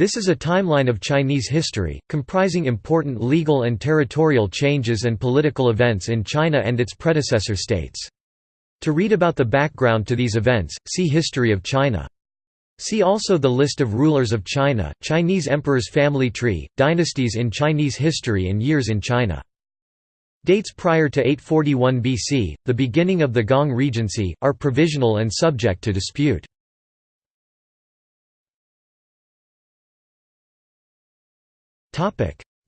This is a timeline of Chinese history, comprising important legal and territorial changes and political events in China and its predecessor states. To read about the background to these events, see History of China. See also the list of rulers of China, Chinese emperors family tree, dynasties in Chinese history and years in China. Dates prior to 841 BC, the beginning of the Gonghe Regency, are provisional and subject to dispute.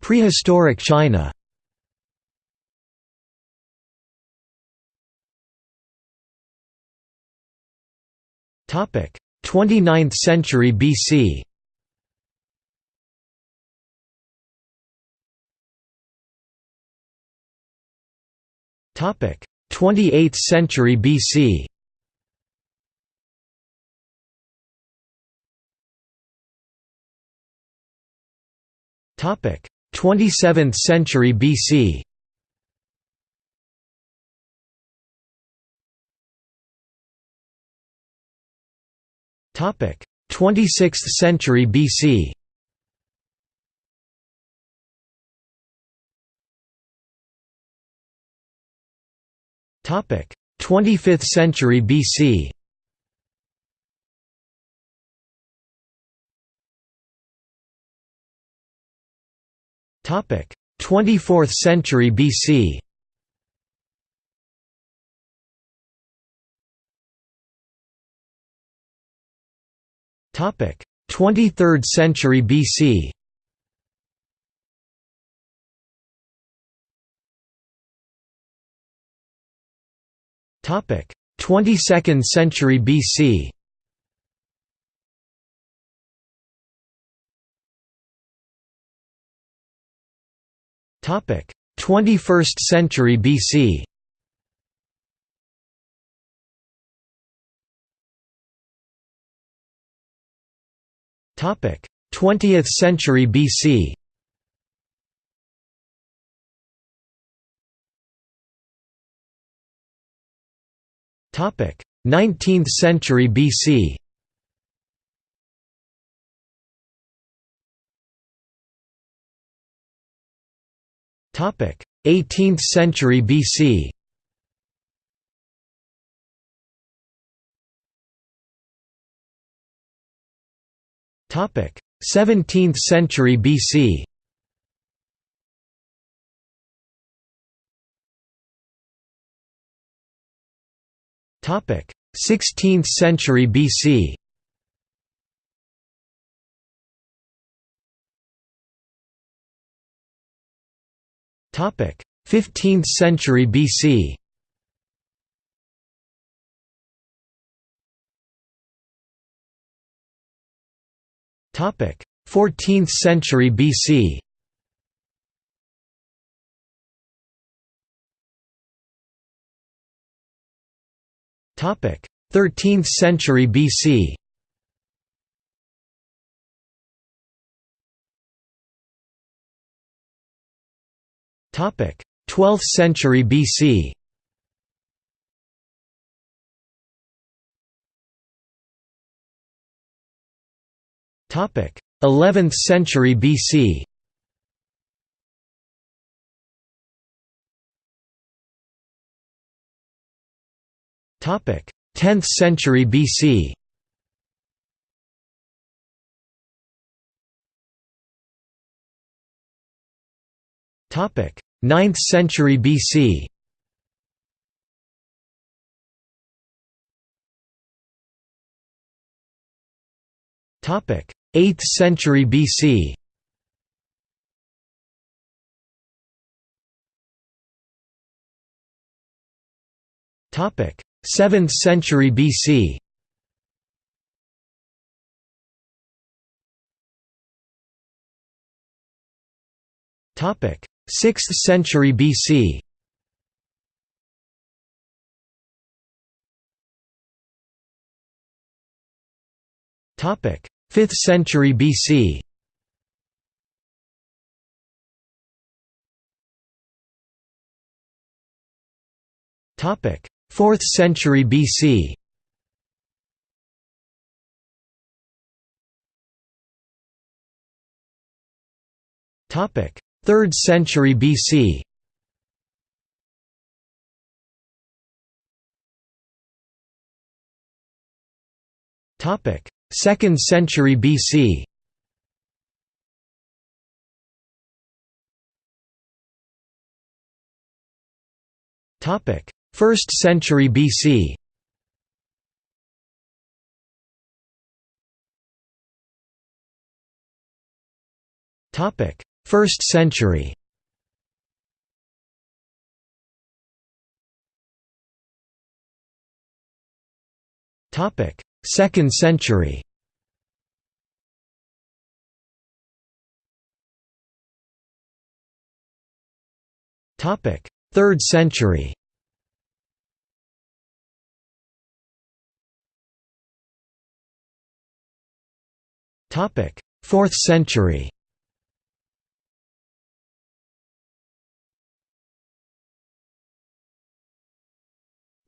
Prehistoric China Topic. 29th century BC Topic. 28th century BC 27th century BC Topic. 26th century BC Topic. 25th century BC 24th century BC Topic 23rd century BC Topic 22nd century BC 21st century BC Topic. 20th century BC Topic. 19th century BC 18th century BC Topic. 17th century BC Topic. 16th century BC 15th century BC Topic. 14th century BC Topic. 13th century BC 12th century BC Topic. 11th century BC Topic. 10th century BC Topic. 9th century BC Topic. 8th century BC Topic. 7th century BC Topic 6th century BC Topic 5th century BC Topic 4th century BC Topic: 3rd century BC. Topic: 2nd century BC. Topic: 1st century BC. Topic: 1st century. 2nd century. Topic: 3rd century. Topic: 4th century.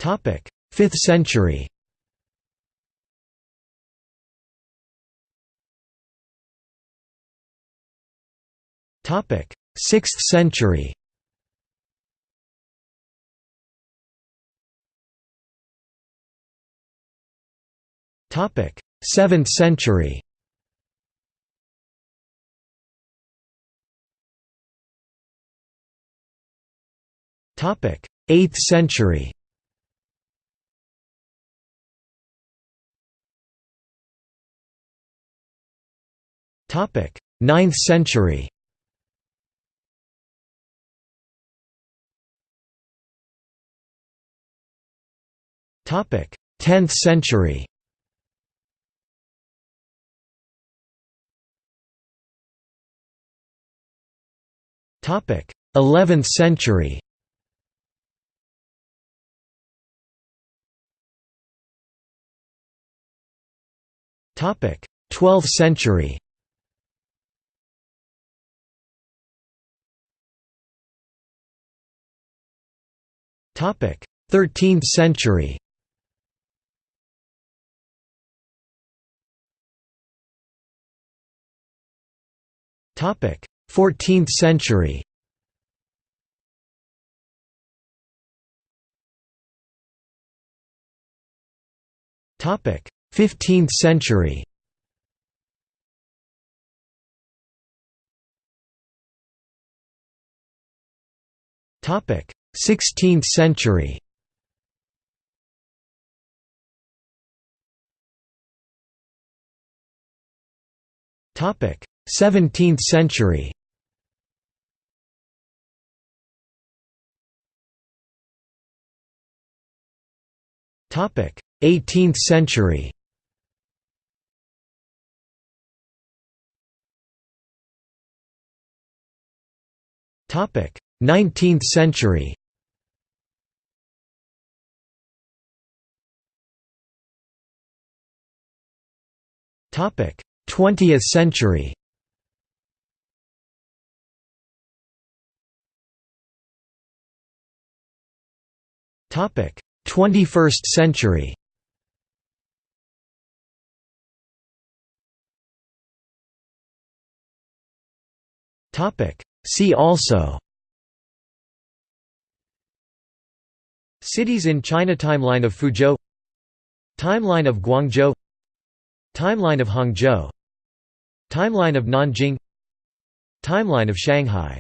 5th century. Topic: 6th century. Topic: 7th century. Topic: 8th century. 9th century. Topic: 10th century. Topic: 11th century. Topic: 12th century. 13th century. Topic: 14th century. Topic: 15th century. Topic: 16th century. Topic: 17th century. Topic: 18th century. Topic: 19th century. 20th century. Topic: 21st century. Topic: See also. Cities in China Timeline of Fuzhou. Timeline of Guangzhou Timeline of Hangzhou. Timeline of Nanjing. Timeline of Shanghai